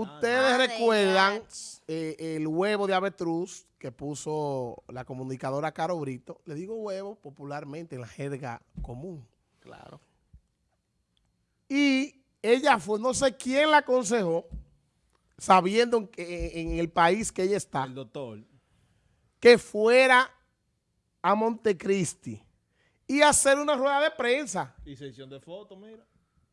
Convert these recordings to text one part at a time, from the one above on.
Ustedes recuerdan eh, el huevo de avestruz que puso la comunicadora Caro Brito. Le digo huevo popularmente en la jerga común. Claro. Y ella fue, no sé quién la aconsejó, sabiendo que en el país que ella está, El doctor. que fuera a Montecristi y hacer una rueda de prensa Y sesión de fotos, mira.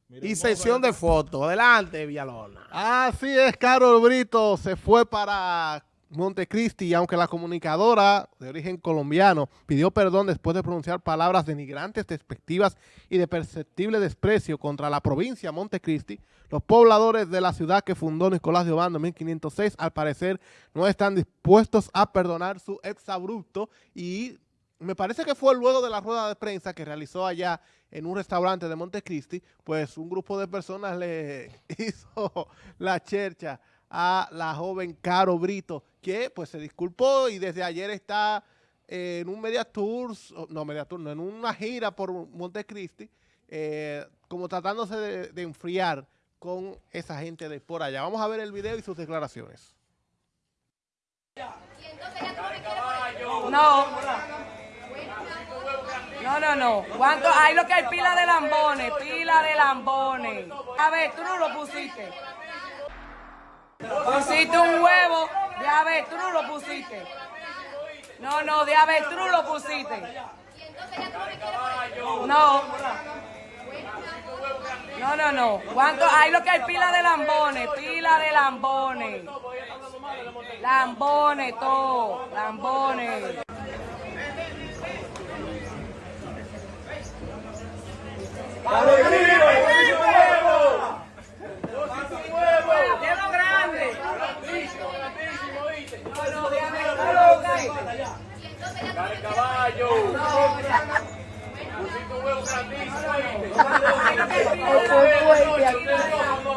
Mira y sesión de fotos. Adelante, Villalona. Así es, Carol Brito se fue para Montecristi y aunque la comunicadora de origen colombiano pidió perdón después de pronunciar palabras denigrantes, despectivas y de perceptible desprecio contra la provincia de Montecristi, los pobladores de la ciudad que fundó Nicolás de Obando en 1506 al parecer no están dispuestos a perdonar su exabrupto y me parece que fue luego de la rueda de prensa que realizó allá en un restaurante de Montecristi, pues un grupo de personas le hizo la chercha a la joven Caro Brito, que pues se disculpó y desde ayer está en un media tour, no media tour, no, en una gira por Montecristi, eh, como tratándose de, de enfriar con esa gente de por allá. Vamos a ver el video y sus declaraciones. No. No, no, no. ¿Cuánto? Hay lo que hay pila de lambones, pila de lambones. A ver, no lo pusiste. Pusiste un huevo. De a no lo pusiste. No, no, de a lo pusiste. No. No, no, no. ¿Cuánto? Hay lo que hay pila de lambones, pila de lambones. Lambones, todo. Lambones. ¡De lo grande! No, no, déjame que tú lo busques.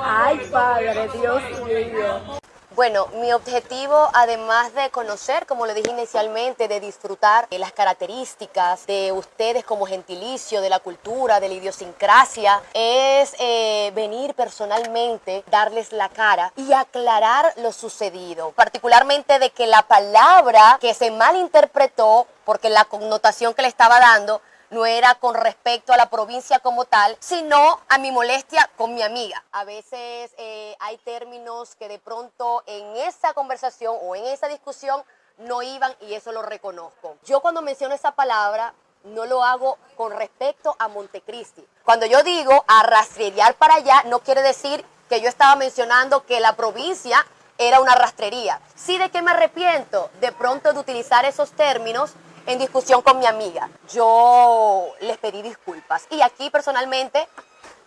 Ay, Padre, Dios mío. Bueno, mi objetivo, además de conocer, como le dije inicialmente, de disfrutar de las características de ustedes como gentilicio, de la cultura, de la idiosincrasia, es eh, venir personalmente, darles la cara y aclarar lo sucedido. Particularmente de que la palabra que se malinterpretó, porque la connotación que le estaba dando, no era con respecto a la provincia como tal, sino a mi molestia con mi amiga. A veces eh, hay términos que de pronto en esa conversación o en esa discusión no iban y eso lo reconozco. Yo cuando menciono esa palabra no lo hago con respecto a Montecristi. Cuando yo digo a rastrear para allá, no quiere decir que yo estaba mencionando que la provincia era una rastrería. Sí, de qué me arrepiento de pronto de utilizar esos términos en discusión con mi amiga. Yo les pedí disculpas. Y aquí personalmente,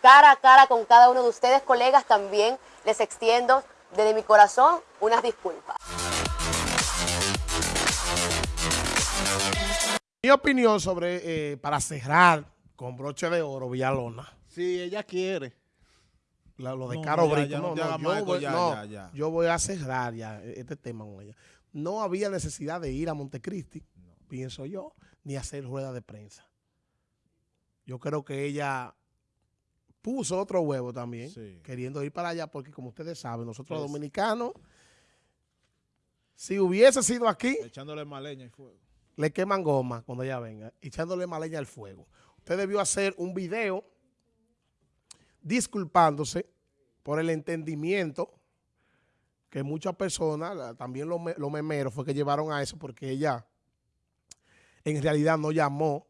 cara a cara con cada uno de ustedes, colegas, también les extiendo desde mi corazón unas disculpas. Mi opinión sobre, eh, para cerrar con broche de oro, Villalona, Si ella quiere. la- lo de No, Caro Brito, no yo, marco, voy, ya, no, ya, ya. yo voy a cerrar ya este tema con ella. No había necesidad de ir a Montecristi, pienso yo, ni hacer rueda de prensa. Yo creo que ella puso otro huevo también, Sí. queriendo ir para allá, porque como ustedes saben, nosotros los dominicanos, si hubiese sido aquí, Echándole más leña y fuego. le queman goma cuando ella venga, echándole más leña al fuego. Usted debió hacer un video disculpándose por el entendimiento que muchas personas, también los, me- los memeros, fue que llevaron a eso porque ella en realidad no llamó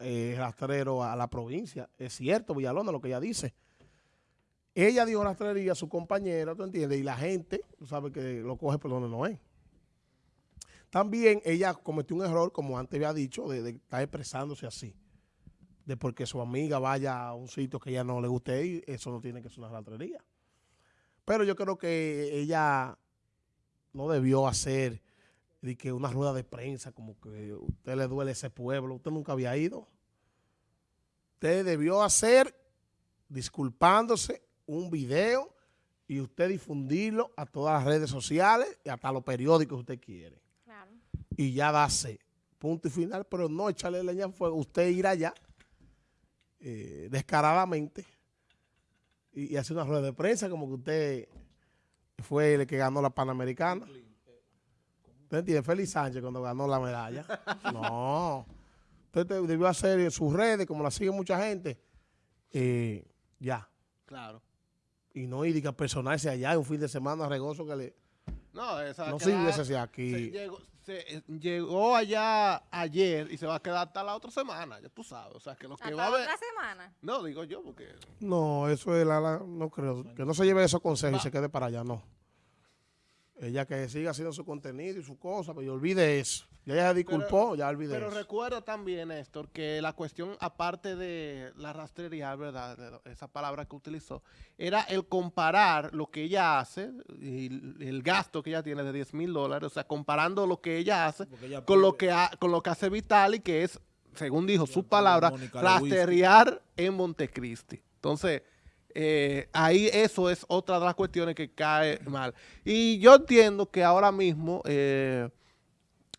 eh, rastrero a la provincia. Es cierto, Villalona, lo que ella dice. Ella dio rastrería a su compañera, ¿tú entiendes? Y la gente, tú sabes que lo coge por donde no es. También ella cometió un error, como antes había dicho, de, de estar expresándose así. De porque su amiga vaya a un sitio que ella no le guste ir, eso no tiene que ser una rastrería. Pero yo creo que ella no debió hacer de que una rueda de prensa, como que a usted le duele ese pueblo, usted nunca había ido. Usted debió hacer, disculpándose, un video y usted difundirlo a todas las redes sociales y hasta los periódicos que usted quiere. Y ya darse punto y final, pero no echarle leña al fuego, usted ir allá eh, descaradamente y, y hacer una rueda de prensa como que usted fue el que ganó la Panamericana. ¿Usted entiende? Félix Sánchez cuando ganó la medalla. No. Usted te- debió hacer sus redes, como la sigue mucha gente. eh, ya. Claro. Y no ir a personarse allá un fin de semana regoso que le... No, esa No sirve ese se aquí. llegó, se, eh, llegó allá ayer y se va a quedar hasta la otra semana, ya tú sabes. O sea, que lo que va a haber... otra semana. No, digo yo, porque... No, eso es la, la- no creo. Que no se lleve esos consejos y se quede para allá, no. Ella que siga haciendo su contenido y su cosa, pero olvide eso. Ya ella se disculpó, ya olvide Pero eso. recuerda también, Néstor, que la cuestión, aparte de la rastrería, ¿verdad? esa palabra que utilizó, era el comparar lo que ella hace y el- gasto que ella tiene de 10 mil dólares, o sea, comparando lo que ella hace ella con lo, que ha- con lo que hace Vitali, que es, según dijo su palabra, rastrear en Montecristi. Entonces, eh, ahí eso es otra de las cuestiones que cae mal. Y yo entiendo que ahora mismo eh,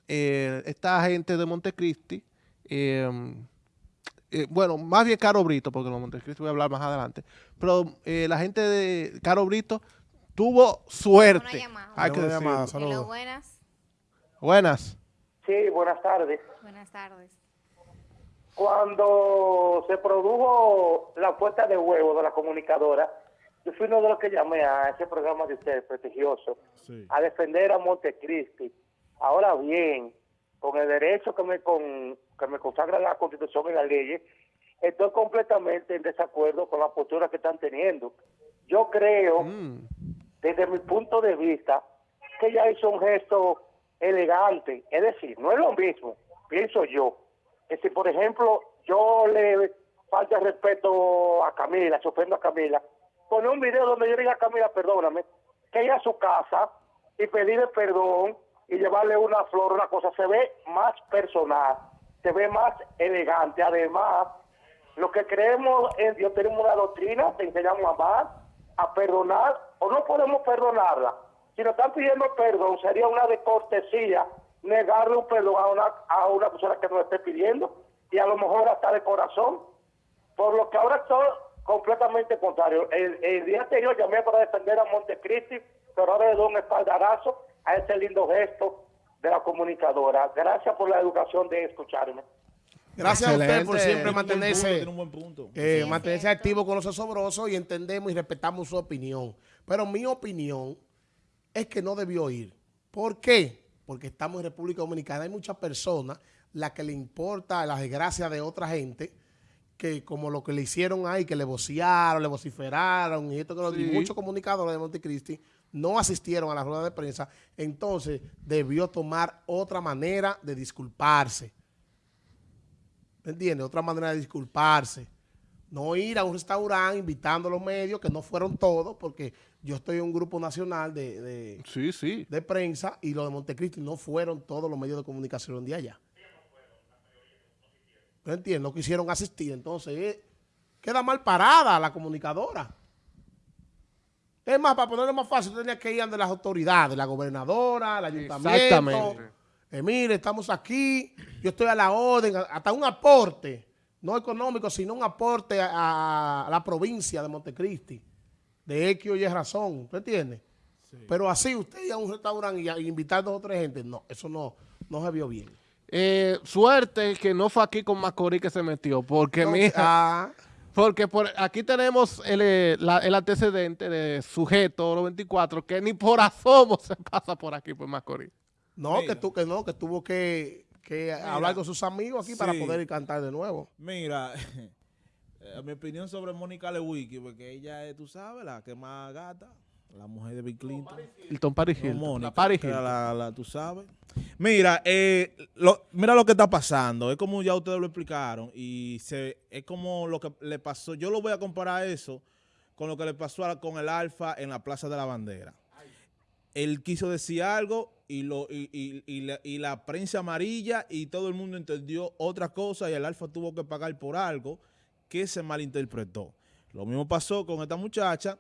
eh, esta gente de Montecristi, eh, eh, bueno, más bien Caro Brito, porque de Montecristi voy a hablar más adelante, pero eh, la gente de Caro Brito tuvo suerte. Una llamada. Hay que llamada, buenas. Buenas. Sí, buenas tardes. Buenas tardes. Cuando se produjo la puesta de huevo de la comunicadora, yo fui uno de los que llamé a ese programa de ustedes, prestigioso, Sí. a defender a Montecristi. Ahora bien, con el derecho que me, con, que me consagra la Constitución y las leyes, estoy completamente en desacuerdo con la postura que están teniendo. Yo creo Mm. desde mi punto de vista, que ella hizo un gesto elegante. Es decir, no es lo mismo, pienso yo, que si, por ejemplo, yo le falta respeto a Camila, se ofendo a Camila, poner un video donde yo diga a Camila, perdóname, que ella a su casa y pedirle perdón y llevarle una flor, una cosa, se ve más personal, se ve más elegante. Además, lo que creemos en Dios tenemos una doctrina, te enseñamos a amar, a perdonar, o no podemos perdonarla. Si nos están pidiendo perdón, sería una de cortesía negarle un perdón a una, a una persona que nos esté pidiendo, y a lo mejor hasta de corazón. Por lo que ahora estoy completamente contrario. El, el día anterior llamé para defender a Montecristi, pero ahora le doy un espaldarazo a ese lindo gesto de la comunicadora. Gracias por la educación de escucharme. Gracias a usted por siempre punto, mantenerse, tiene un buen punto. eh, Sí, mantenerse activo con los osobrosos y entendemos y respetamos su opinión. Pero mi opinión es que no debió ir. ¿Por qué? Porque estamos en República Dominicana. Hay muchas personas las que le importa la desgracia de otra gente que como lo que le hicieron ahí, que le vocearon, le vociferaron y esto que Sí. muchos comunicadores de Montecristi no asistieron a la rueda de prensa, entonces debió tomar otra manera de disculparse. ¿Me entiendes? Otra manera de disculparse. No ir a un restaurante invitando a los medios, que no fueron todos, porque yo estoy en un grupo nacional de, de- Sí, sí. de prensa y los de Montecristi no fueron todos los medios de comunicación de allá. ¿Me entiendes? No quisieron asistir. Entonces, eh, queda mal parada la comunicadora. Es más, para ponerlo más fácil, tenía que ir ante las autoridades, la gobernadora, el ayuntamiento. Exactamente. Eh, mire, estamos aquí, yo estoy a la orden, hasta un aporte, no económico, sino un aporte a, a la provincia de Montecristi, de X o Y razón, ¿tú entiendes? Pero así, usted ir a un restaurante y, a- y invitar dos o tres gente, no, eso no, no se vio bien. Eh, suerte que no fue aquí con Macorís que se metió, porque No, mira, ah, porque por aquí tenemos el, eh, la- el antecedente de sujeto oro 24 que ni por asomo se pasa por aquí por Macorís. no, Mira. que tú, que no, que tuvo que, que hablar con sus amigos aquí para poder cantar de nuevo. Mira, eh, mi opinión sobre Mónica Lewinsky, porque ella es, tú sabes, la que más gata, la mujer de Bill Clinton. Hilton Paris No, Hilton. Mónica, la Paris Hilton. la- la- tú sabes. Mira, eh, lo- mira lo que está pasando. Es como ya ustedes lo explicaron. Y se, es como lo que le pasó. Yo lo voy a comparar eso con lo que le pasó a- con el Alfa en la Plaza de la Bandera. Él quiso decir algo y, lo, y, y- y la, y la prensa amarilla y todo el mundo entendió otra cosa y el Alfa tuvo que pagar por algo que se malinterpretó. Lo mismo pasó con esta muchacha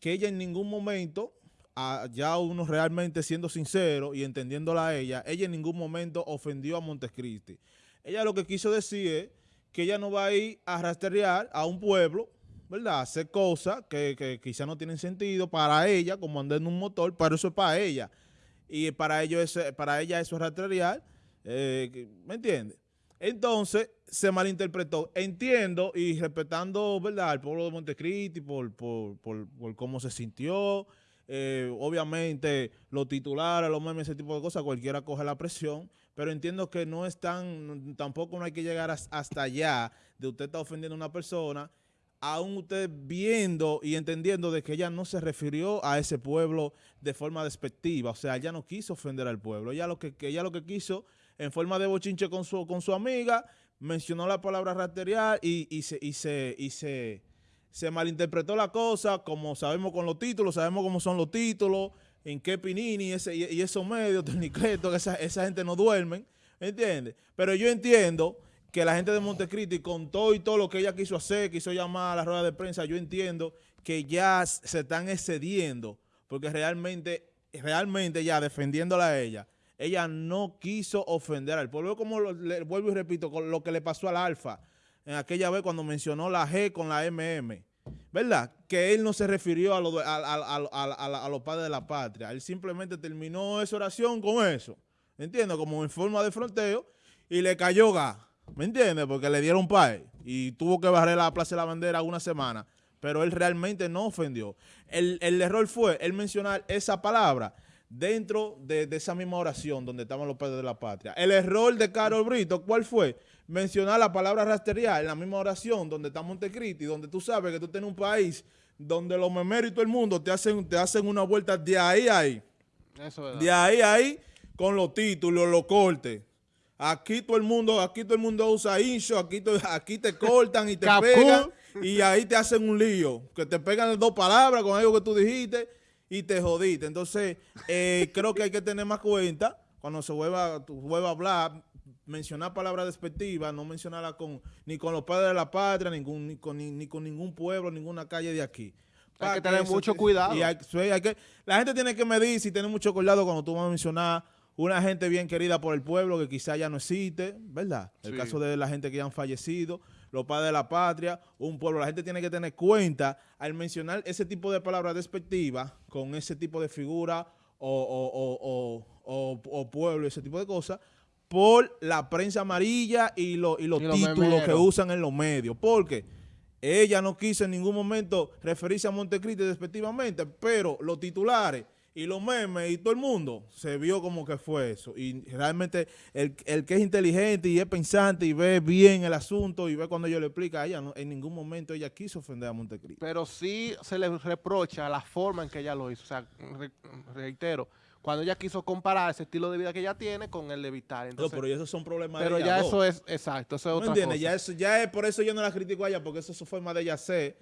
que ella en ningún momento, ya uno realmente siendo sincero y entendiéndola a ella, ella en ningún momento ofendió a Montecristi. Ella lo que quiso decir es que ella no va a ir a rastrear a un pueblo ¿verdad? Hacer cosas que, que quizá no tienen sentido para ella, como andar en un motor, pero eso es para ella. Y para, ello eso, para ella eso es rastrear, eh, ¿me entiendes? Entonces, se malinterpretó. Entiendo y respetando, ¿verdad?, al pueblo de Montecristi por, por, por, cómo se sintió. eh, obviamente, los titulares, los memes, ese tipo de cosas, cualquiera coge la presión. Pero entiendo que no es tan, tampoco no hay que llegar as- hasta allá de usted estar ofendiendo a una persona, aún usted viendo y entendiendo de que ella no se refirió a ese pueblo de forma despectiva. O sea, ella no quiso ofender al pueblo. Ella lo que, ella lo que quiso, en forma de bochinche con su, con su amiga, mencionó la palabra raterial y, y se, y se, y se, se malinterpretó la cosa, como sabemos con los títulos, sabemos cómo son los títulos, en qué Pinini ese, y, esos medios, Ternicleto, que esa, esa gente no duermen, ¿entiendes? Pero yo entiendo que la gente de Montecristi, con todo y todo lo que ella quiso hacer, quiso llamar a la rueda de prensa, yo entiendo que ya se están excediendo, porque realmente, realmente ya defendiéndola a ella, ella no quiso ofender al pueblo, como lo- le vuelvo y repito, con lo que le pasó al Alfa, en aquella vez cuando mencionó la G con la MM, ¿verdad? Que él no se refirió a, lo a, los padres de la patria, él simplemente terminó esa oración con eso, ¿entiendes? Como en forma de fronteo y le cayó gas, ¿me entiendes? Porque le dieron pay y tuvo que barrer la Plaza de la Bandera una semana, pero él realmente no ofendió. El, el error fue él mencionar esa palabra dentro de, de esa misma oración donde estaban los padres de la patria. El error de Carol Brito, ¿cuál fue? Mencionar la palabra rastrear en la misma oración donde está Montecristi, donde tú sabes que tú tienes un país donde los memeros y todo el mundo te hacen, te hacen una vuelta de ahí a ahí. Eso es verdad. De ahí a ahí con los títulos, los cortes. Aquí todo el mundo, aquí todo el mundo usa incho, aquí, to- aquí te cortan y te pegan y ahí te hacen un lío, que te pegan dos palabras con algo que tú dijiste y te jodiste. Entonces, eh, creo que hay que tener más cuenta cuando se vuelva, vuelva a hablar, mencionar palabras despectivas, no mencionarla con ni con los padres de la patria, ningún, ni, con, ni, ni con ningún pueblo, ninguna calle de aquí. Hay que tener eso mucho cuidado. y hay- sí, hay que, la gente tiene que medir y tener mucho cuidado cuando tú vas a mencionar una gente bien querida por el pueblo que quizá ya no existe, ¿verdad? El Sí. caso de la gente que ya han fallecido, los padres de la patria, un pueblo. La gente tiene que tener cuenta al mencionar ese tipo de palabras despectivas con ese tipo de figura o, o- o- o- pueblo, ese tipo de cosas, por la prensa amarilla y, lo- y los Y títulos que usan en los medios. Porque ella no quiso en ningún momento referirse a Montecristi despectivamente, pero los titulares y los memes y todo el mundo se vio como que fue eso. Y realmente el, el que es inteligente y es pensante y ve bien el asunto y ve cuando yo le explica a ella, no- en ningún momento ella quiso ofender a Montecristi. Pero sí se le reprocha la forma en que ella lo hizo. O sea, re- reitero, cuando ella quiso comparar ese estilo de vida que ella tiene con el de Vital. No, Entonces, pero esos son problemas pero de ella ya dos. eso es, exacto, eso es ¿No otra entiendes? cosa. Ya, eso, ya es por eso yo no la critico a ella, porque eso es su forma de ella ser,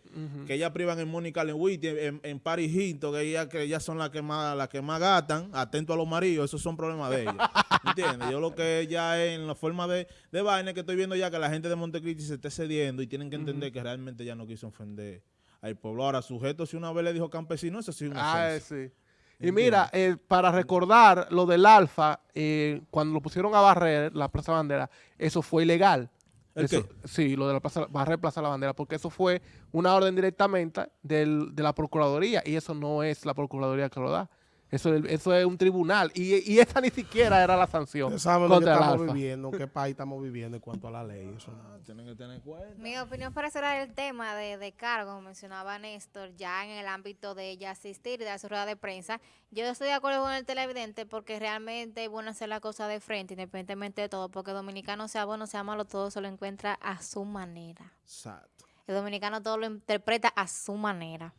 que ella privan en Mónica Lewitt, en, en Paris Hilton, que ella que ellas son las que más las que más gastan, atento a los maridos, esos son problemas de ella. ¿Entiendes? Yo lo que ya es en la forma de, de vaina que estoy viendo ya que la gente de Montecristi se esté cediendo y tienen que entender que realmente ya no quiso ofender al pueblo. Ahora, sujeto, si una vez le dijo campesino, eso sí es una Ah, ofensa. sí. Y mira, eh, para recordar lo del Alfa, eh, cuando lo pusieron a barrer la Plaza Bandera, eso fue ilegal. ¿El Eso- qué? Sí, lo de la plaza, barrer Plaza La Bandera, porque eso fue una orden directamente del- de la Procuraduría y eso no es la Procuraduría que lo da. Eso, es- eso es un tribunal y, y esa ni siquiera era la sanción saben lo que estamos Alfa. viviendo, qué país estamos viviendo en cuanto a la ley. Eso no. Ah, Tienen que tener cuenta. Mi opinión para cerrar el tema de, de cargo, como mencionaba Néstor, ya en el ámbito de ella asistir y dar su rueda de prensa, yo estoy de acuerdo con el televidente porque realmente es bueno hacer la cosa de frente, independientemente de todo, porque dominicano sea bueno, sea malo, todo se lo encuentra a su manera. Exacto. El dominicano todo lo interpreta a su manera.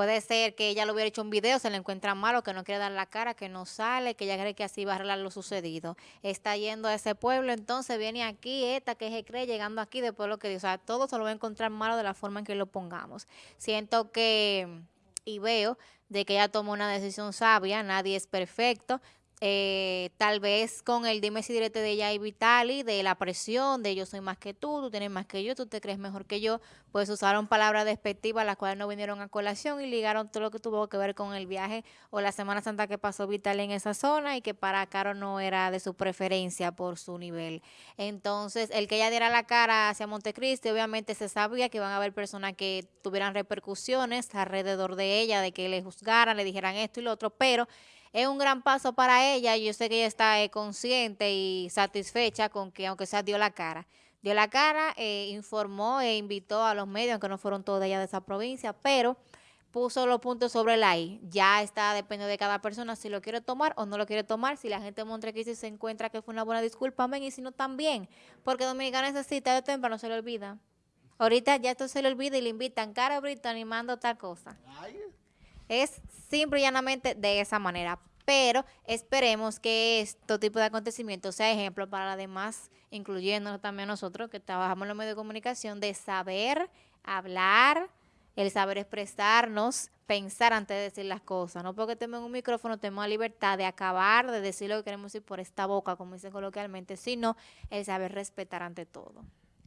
Puede ser que ella lo hubiera hecho un video, se le encuentra malo, que no quiere dar la cara, que no sale, que ella cree que así va a arreglar lo sucedido. Está yendo a ese pueblo, entonces viene aquí, esta que se cree, llegando aquí, después lo que dice. O sea, todo se lo va a encontrar malo de la forma en que lo pongamos. Siento que, y veo, de que ella tomó una decisión sabia, nadie es perfecto. Eh, tal vez con el dime si direte de ella y Vitali, de la presión, de yo soy más que tú, tú tienes más que yo, tú te crees mejor que yo, pues usaron palabras despectivas las cuales no vinieron a colación y ligaron todo lo que tuvo que ver con el viaje o la Semana Santa que pasó Vitali en esa zona y que para Caro no era de su preferencia por su nivel. Entonces, el que ella diera la cara hacia Montecristi, obviamente se sabía que iban a haber personas que tuvieran repercusiones alrededor de ella, de que le juzgaran, le dijeran esto y lo otro, pero es un gran paso para ella. Yo sé que ella está eh, consciente y satisfecha con que, aunque sea, dio la cara. Dio la cara, eh, informó e invitó a los medios, aunque no fueron todos de allá de esa provincia, pero puso los puntos sobre la I. Ya está, depende de cada persona si lo quiere tomar o no lo quiere tomar. Si la gente de Montecristi se encuentra que fue una buena disculpa, amén, y si no, también. Porque Dominicana necesita de temprano, no se le olvida. Ahorita ya esto se le olvida y le invitan, cara Brito animando tal cosa. Es simple y llanamente de esa manera. Pero esperemos que este tipo de acontecimientos sea ejemplo para las demás, incluyéndonos también nosotros que trabajamos en los medios de comunicación, de saber hablar, el saber expresarnos, pensar antes de decir las cosas. No porque tenemos un micrófono tenemos la libertad de acabar, de decir lo que queremos decir por esta boca, como dicen coloquialmente, sino el saber respetar ante todo.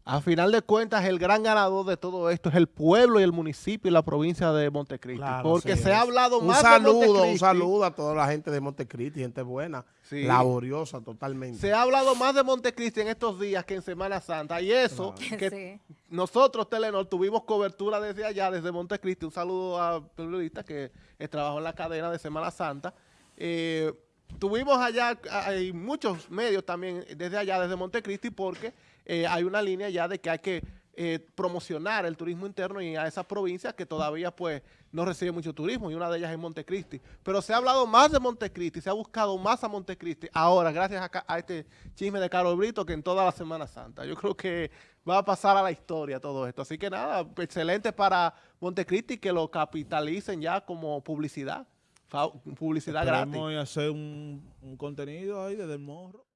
A final de cuentas, el gran ganador de todo esto es el pueblo y el municipio y la provincia de Montecristi. Claro, porque sí se es. ha hablado un más saludo, de Un Montecristi. saludo a toda la gente de Montecristi, gente buena, Sí. laboriosa totalmente. Se ha hablado más de Montecristi en estos días que en Semana Santa. Y eso, que Sí. nosotros, Telenor, tuvimos cobertura desde allá, desde Montecristi. Un saludo a periodista que trabajó en la cadena de Semana Santa. Eh, tuvimos allá, hay muchos medios también desde allá, desde Montecristi, porque eh, hay una línea ya de que hay que eh, promocionar el turismo interno y a esas provincias que todavía pues no reciben mucho turismo y una de ellas es Montecristi. Pero se ha hablado más de Montecristi, se ha buscado más a Montecristi ahora gracias a, a este chisme de Carol Brito que en toda la Semana Santa. Yo creo que va a pasar a la historia todo esto. Así que nada, excelente para Montecristi que lo capitalicen ya como publicidad, publicidad gratis. Esperemos y hacer un, un contenido ahí desde el morro.